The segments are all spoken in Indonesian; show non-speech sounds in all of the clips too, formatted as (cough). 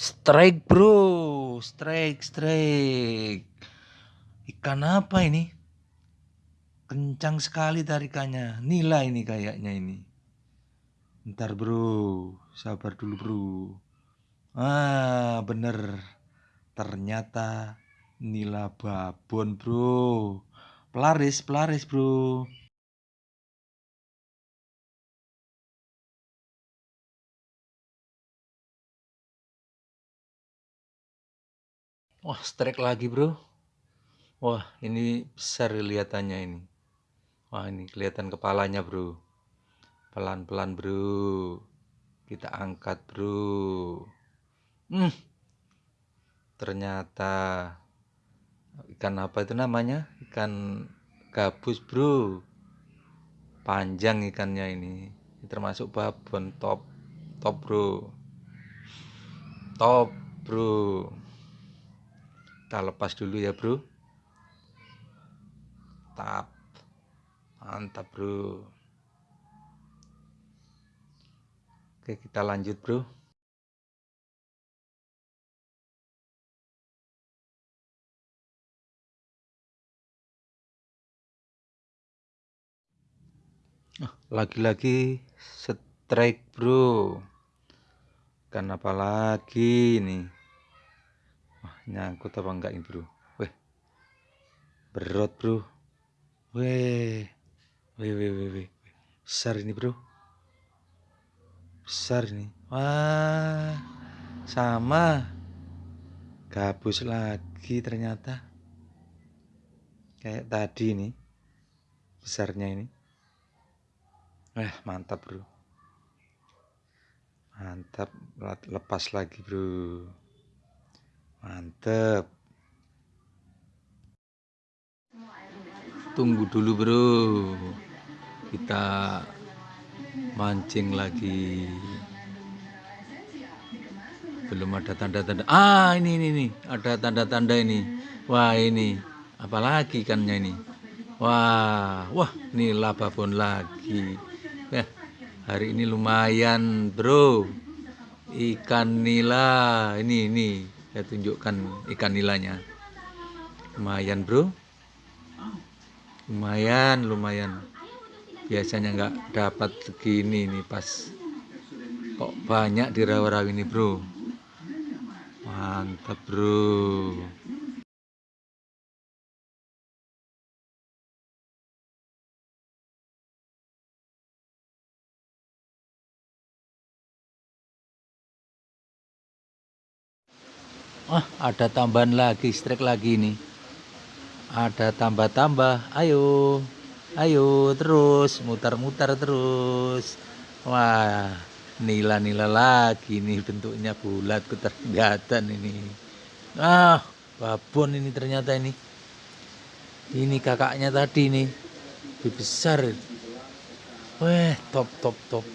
Strike bro, strike, strike. Ikan apa ini? Kencang sekali tarikannya. Nila ini kayaknya ini. Ntar bro, sabar dulu bro. Ah, bener. Ternyata nila babon bro. Pelaris, pelaris bro. Wah, strike lagi, bro. Wah, ini besar kelihatannya ini. Wah, ini kelihatan kepalanya, bro. Pelan-pelan, bro. Kita angkat, bro. Hmm. Ternyata ikan apa itu namanya? Ikan gabus, bro. Panjang ikannya ini. Termasuk babon top. Top, bro. Top, bro kita lepas dulu ya bro. Tap. Mantap bro. Oke kita lanjut bro. Lagi-lagi strike bro. Kan apa lagi nih nyangkut apa enggak ini bro? Weh berat bro. Weh weh weh weh weh. Besar ini bro. Besar ini. Wah sama. Gabus lagi ternyata. Kayak tadi ini besarnya ini. Eh mantap bro. Mantap lepas lagi bro Mantep. Tunggu dulu bro. Kita mancing lagi. Belum ada tanda-tanda. Ah ini ini ini. Ada tanda-tanda ini. Wah ini. Apalagi ikannya ini. Wah, wah ini lababon lagi. Ya, hari ini lumayan bro. Ikan nila ini ini saya tunjukkan ikan nilanya lumayan bro. Lumayan lumayan. Biasanya nggak dapat segini nih pas kok banyak di rawa-rawa ini bro. Mantap bro Wah, ada tambahan lagi, strike lagi nih. Ada tambah-tambah. Ayo. Ayo terus mutar-mutar terus. Wah, nila-nila lagi nih bentuknya bulat ketergatan ini. Ah, babon ini ternyata ini. Ini kakaknya tadi nih. Lebih besar. Wah, top top top.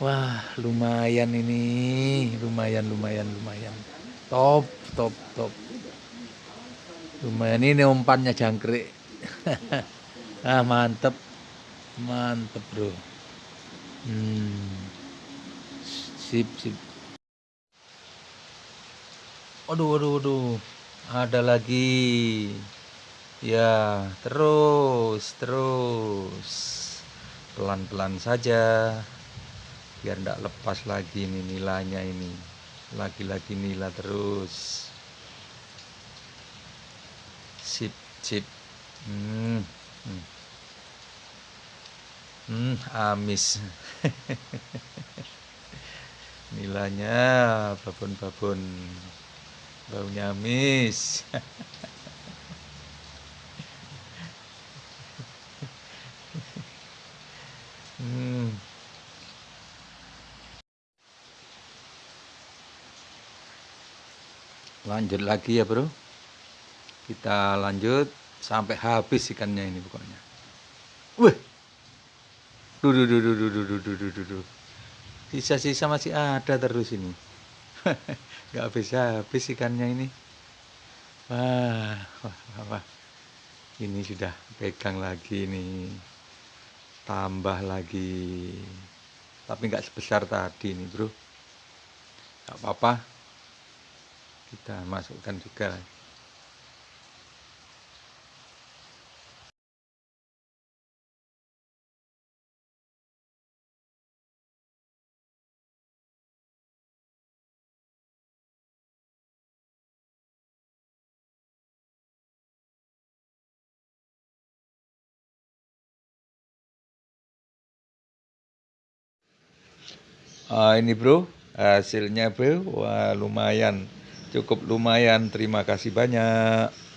Wah, lumayan ini. Lumayan lumayan lumayan top top top. Lumayan ini umpannya jangkrik. (laughs) Ah mantep. Mantep bro. Hmm. sip sip. Waduh waduh waduh. Ada lagi. Ya terus terus. Pelan-pelan saja. Biar tidak lepas lagi ini nilainya ini lagi-lagi nila terus. Sip sip. Hmm, hmm. hmm amis. (laughs) Nilanya babon-babon. Baunya amis (laughs) lanjut lagi ya bro. Kita lanjut sampai habis ikannya ini pokoknya. Wih. Duh duh duh duh duh duh duh duh duh sisa-sisa masih ada terus ini. (laughs) Nggak bisa habis ikannya ini. Wah, wah, wah, wah ini sudah pegang lagi ini. Tambah lagi. Tapi nggak sebesar tadi nih bro. Gak apa-apa. Kita masukkan juga. Ah, ini bro, hasilnya bro, wah lumayan, cukup lumayan. Terima kasih banyak.